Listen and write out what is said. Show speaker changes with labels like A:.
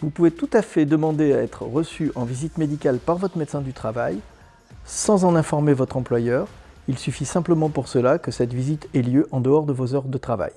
A: Vous pouvez tout à fait demander à être reçu en visite médicale par votre médecin du travail sans en informer votre employeur. Il suffit simplement pour cela que cette visite ait lieu en dehors de vos heures de travail.